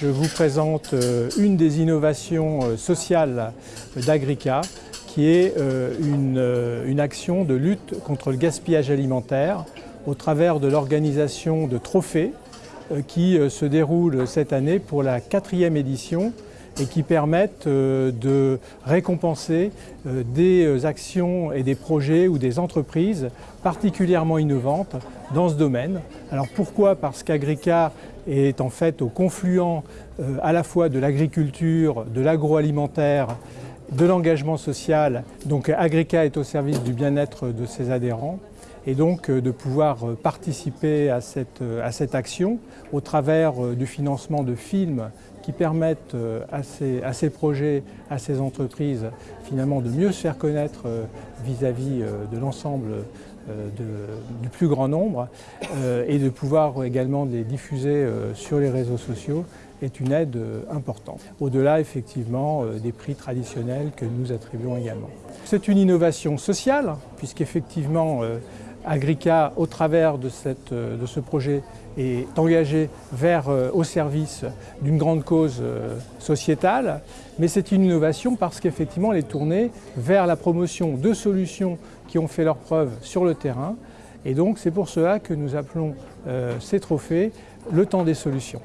Je vous présente euh, une des innovations euh, sociales d'Agrica qui est euh, une, action de lutte contre le gaspillage alimentaire au travers de l'organisation de trophées qui se déroule cette année pour la quatrième édition et qui permettent de récompenser des actions et des projets ou des entreprises particulièrement innovantes dans ce domaine. Alors pourquoi? Parce qu'Agrica est en fait au confluent euh, à la fois de l'agriculture, de l'agroalimentaire, de l'engagement social. Donc Agrica est au service du bien-être de ses adhérents et donc euh, de pouvoir euh, participer à cette, à cette action au travers du financement de films qui permettent à ces, à ces, projets, à ces entreprises finalement de mieux se faire connaître vis-à-vis de l'ensemble du plus grand nombre et de pouvoir également les diffuser sur les réseaux sociaux est une aide importante. Au-delà effectivement des prix traditionnels que nous attribuons également. C'est une innovation sociale puisqu'effectivement Agrica, au travers de, cette, de, ce projet, est engagé vers, au service d'une grande cause sociétale, mais c'est une innovation parce qu'effectivement elle est tournée vers la promotion de solutions qui ont fait leurs preuves sur le terrain, et donc c'est pour cela que nous appelons ces trophées le temps des solutions.